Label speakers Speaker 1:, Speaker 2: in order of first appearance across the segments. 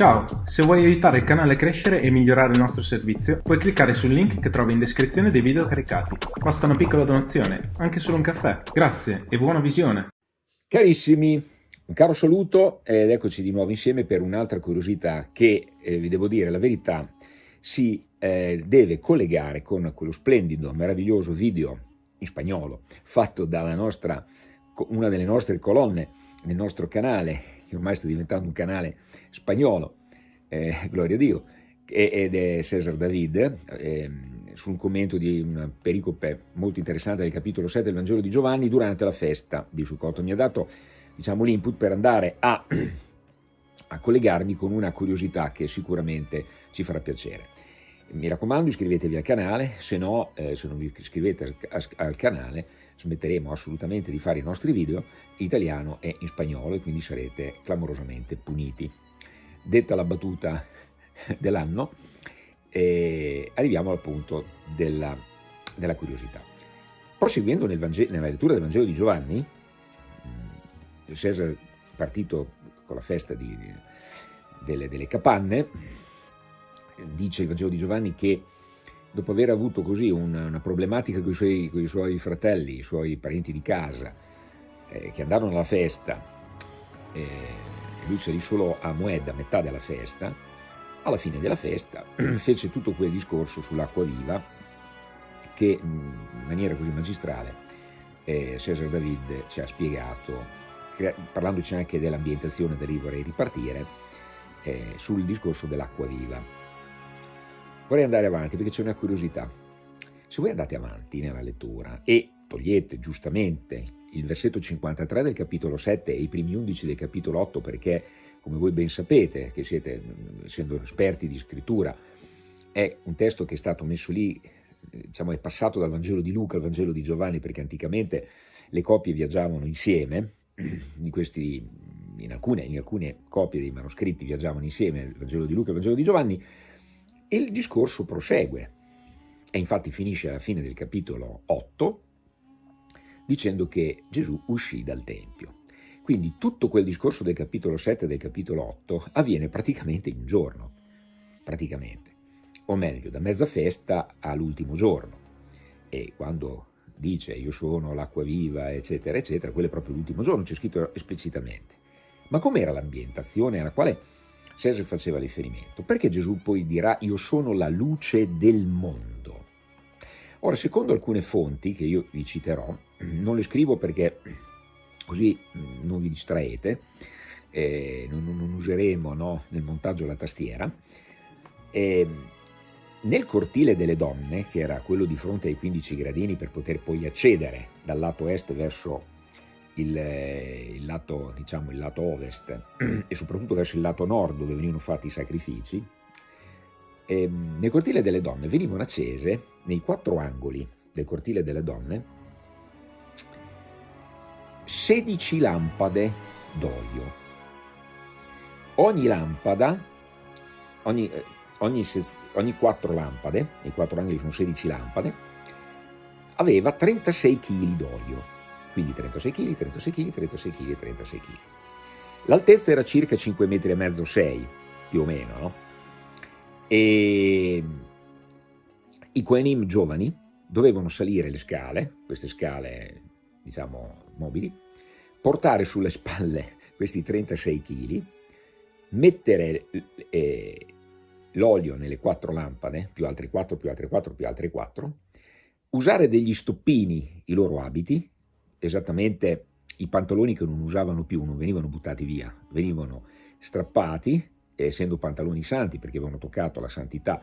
Speaker 1: Ciao, se vuoi aiutare il canale a crescere e migliorare il nostro servizio, puoi cliccare sul link che trovi in descrizione dei video caricati. Basta una piccola donazione, anche solo un caffè. Grazie e buona visione!
Speaker 2: Carissimi, un caro saluto ed eccoci di nuovo insieme per un'altra curiosità che, eh, vi devo dire la verità, si eh, deve collegare con quello splendido, meraviglioso video in spagnolo fatto dalla nostra, una delle nostre colonne del nostro canale che ormai sta diventando un canale spagnolo, eh, gloria a Dio, ed è Cesar David, eh, su un commento di una pericope molto interessante del capitolo 7 del Vangelo di Giovanni durante la festa di Sukkot. Mi ha dato diciamo, l'input per andare a, a collegarmi con una curiosità che sicuramente ci farà piacere. Mi raccomando iscrivetevi al canale, se no, eh, se non vi iscrivete al, al canale smetteremo assolutamente di fare i nostri video in italiano e in spagnolo e quindi sarete clamorosamente puniti. Detta la battuta dell'anno, eh, arriviamo al punto della, della curiosità. Proseguendo nel nella lettura del Vangelo di Giovanni, Cesare partito con la festa di, delle, delle capanne, dice il Vangelo di Giovanni che dopo aver avuto così una, una problematica con i, suoi, con i, suoi, fratelli, i suoi parenti di casa, eh, che andarono alla festa, eh, lui salì solo a Moed a metà della festa, alla fine della festa fece tutto quel discorso sull'acqua viva che in maniera così magistrale eh, Cesar David ci ha spiegato, parlandoci anche dell'ambientazione dell'Ivore e ripartire, eh, sul discorso dell'acqua viva. Vorrei andare avanti perché c'è una curiosità. Se voi andate avanti nella lettura e togliete giustamente il versetto 53 del capitolo 7 e i primi 11 del capitolo 8 perché, come voi ben sapete, che siete, essendo esperti di scrittura, è un testo che è stato messo lì, diciamo, è passato dal Vangelo di Luca al Vangelo di Giovanni perché anticamente le copie viaggiavano insieme, in, questi, in, alcune, in alcune copie dei manoscritti viaggiavano insieme, il Vangelo di Luca e il Vangelo di Giovanni, il discorso prosegue e infatti finisce alla fine del capitolo 8 dicendo che Gesù uscì dal Tempio. Quindi tutto quel discorso del capitolo 7 e del capitolo 8 avviene praticamente in un giorno, praticamente, o meglio da mezza festa all'ultimo giorno. E quando dice io sono l'acqua viva eccetera eccetera, quello è proprio l'ultimo giorno, c'è scritto esplicitamente. Ma com'era l'ambientazione alla quale Cesare faceva riferimento. Perché Gesù poi dirà io sono la luce del mondo? Ora, secondo alcune fonti, che io vi citerò, non le scrivo perché così non vi distraete, eh, non, non, useremo no, nel montaggio la tastiera, eh, nel cortile delle donne, che era quello di fronte ai 15 gradini per poter poi accedere dal lato est verso il, il, lato, diciamo, il lato ovest e soprattutto verso il lato nord dove venivano fatti i sacrifici, e, ehm, nel cortile delle donne venivano accese, nei quattro angoli del cortile delle donne, 16 lampade d'olio. Ogni lampada, ogni, eh, ogni, ogni quattro lampade, nei quattro angoli sono 16 lampade, aveva 36 kg d'olio quindi 36 kg, 36 kg, 36 kg e 36 kg. L'altezza era circa 5 metri e mezzo, 6 più o meno, no? E i Koenim giovani dovevano salire le scale, queste scale diciamo mobili, portare sulle spalle questi 36 kg, mettere eh, l'olio nelle quattro lampade, più altre 4, più altre 4, più altre 4, usare degli stoppini i loro abiti, esattamente i pantaloni che non usavano più, non venivano buttati via, venivano strappati, essendo pantaloni santi perché avevano toccato la santità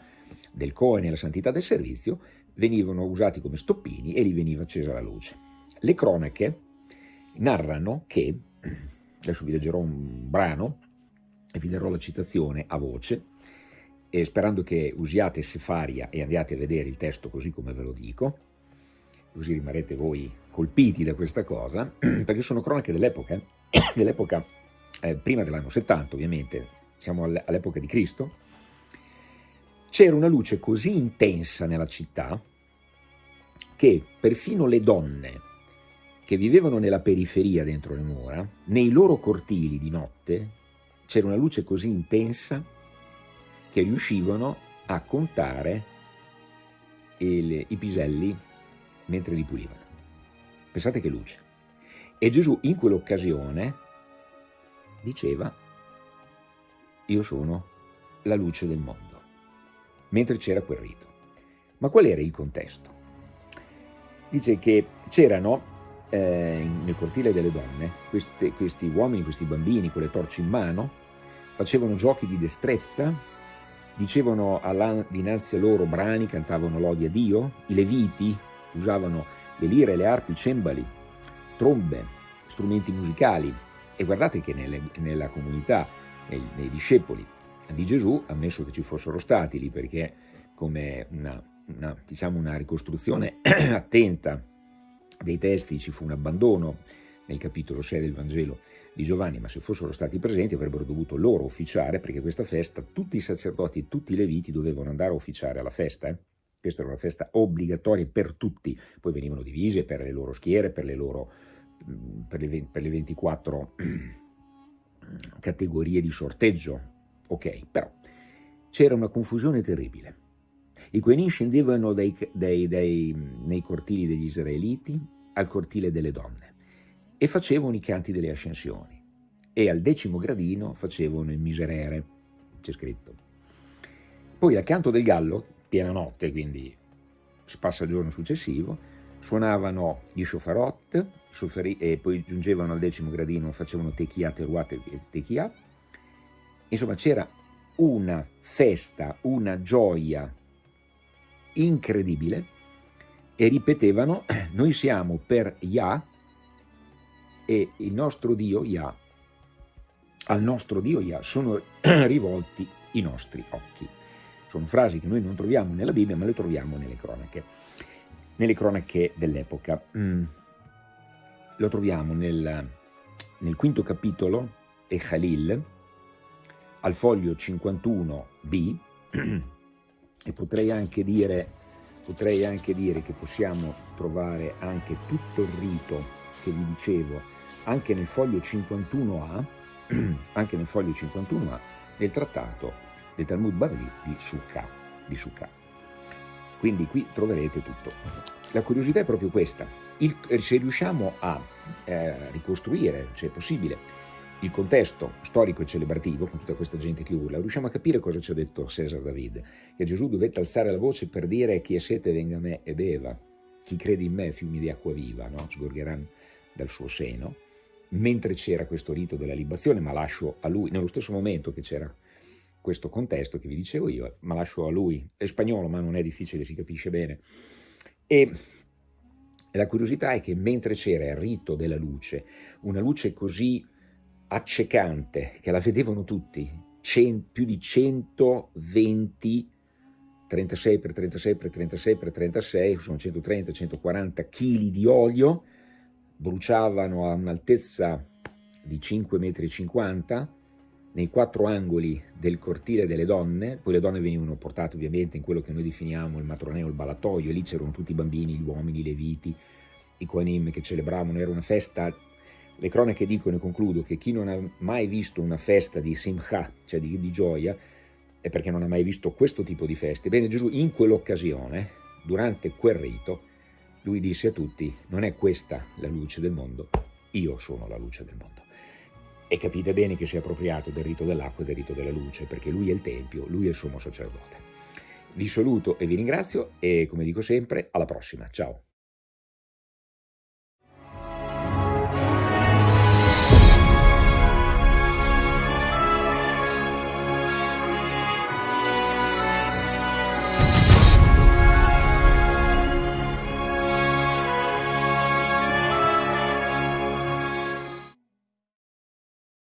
Speaker 2: del Cohen e la santità del servizio, venivano usati come stoppini e li veniva accesa la luce. Le cronache narrano che, adesso vi leggerò un brano e vi darò la citazione a voce, sperando che usiate Sefaria e andiate a vedere il testo così come ve lo dico, così rimarrete voi colpiti da questa cosa, perché sono cronache dell'epoca, dell'epoca eh, prima dell'anno 70 ovviamente, siamo all'epoca di Cristo, c'era una luce così intensa nella città che perfino le donne che vivevano nella periferia dentro le mura, nei loro cortili di notte, c'era una luce così intensa che riuscivano a contare il, i piselli mentre li pulivano. Pensate che luce. E Gesù in quell'occasione diceva, io sono la luce del mondo, mentre c'era quel rito. Ma qual era il contesto? Dice che c'erano eh, nel cortile delle donne queste, questi uomini, questi bambini con le torce in mano, facevano giochi di destrezza, dicevano dinanzi a loro brani, cantavano lodi a Dio, i leviti usavano le lire, le arpi, i cembali, trombe, strumenti musicali e guardate che nelle, nella comunità, nei, nei, discepoli di Gesù, ammesso che ci fossero stati lì perché come una, una, diciamo una ricostruzione attenta dei testi ci fu un abbandono nel capitolo 6 del Vangelo di Giovanni, ma se fossero stati presenti avrebbero dovuto loro officiare, perché questa festa tutti i sacerdoti e tutti i leviti dovevano andare a officiare alla festa. Eh? Questa era una festa obbligatoria per tutti, poi venivano divise per le loro schiere, per le, loro, mm, per le, per le 24 categorie di sorteggio. Ok, però c'era una confusione terribile. I Quenin scendevano dai, dai, dai, nei cortili degli israeliti al cortile delle donne e facevano i canti delle ascensioni e al decimo gradino facevano il miserere, c'è scritto. Poi al canto del gallo, piena notte, quindi si passa il giorno successivo, suonavano gli shofarot e poi giungevano al decimo gradino, facevano techia, teruat e techia. Insomma c'era una festa, una gioia incredibile e ripetevano noi siamo per Yah e il nostro Dio Yah, al nostro Dio Yah sono rivolti i nostri occhi. Sono frasi che noi non troviamo nella Bibbia ma le troviamo nelle cronache, nelle cronache dell'epoca. Mm. Lo troviamo nel, nel quinto capitolo, e Khalil, al foglio 51b, e potrei anche dire, potrei anche dire che possiamo trovare anche tutto il rito che vi dicevo anche nel foglio 51a, anche nel foglio 51a del trattato del Talmud Bavli di Sukkah, di. Quindi qui troverete tutto. La curiosità è proprio questa, il, se riusciamo a eh, ricostruire, se è possibile, il contesto storico e celebrativo, con tutta questa gente che urla, riusciamo a capire cosa ci ha detto Cesar David, che Gesù dovette alzare la voce per dire chi è sete venga a me e beva, chi crede in me fiumi di acqua viva, no? sgorgeranno dal suo seno, mentre c'era questo rito della libazione, ma lascio a lui, nello stesso momento che c'era questo contesto che vi dicevo io, ma lascio a lui, è spagnolo ma non è difficile, si capisce bene, e la curiosità è che mentre c'era il rito della luce, una luce così accecante, che la vedevano tutti, più di 120 36 per 36 per 36 per 36, sono 130, 140 kg di olio, bruciavano a un'altezza di 5,50 m nei quattro angoli del cortile delle donne, poi le donne venivano portate ovviamente in quello che noi definiamo il matroneo, il balatoio, e lì c'erano tutti i bambini, gli uomini, i leviti, i quanim che celebravano, era una festa le cronache dicono, e concludo, che chi non ha mai visto una festa di simcha, cioè di, di gioia, è perché non ha mai visto questo tipo di feste. Bene, Gesù in quell'occasione, durante quel rito, lui disse a tutti, non è questa la luce del mondo, io sono la luce del mondo. E capite bene che si è appropriato del rito dell'acqua e del rito della luce, perché lui è il Tempio, lui è il sommo sacerdote. Vi saluto e vi ringrazio e, come dico sempre, alla prossima. Ciao!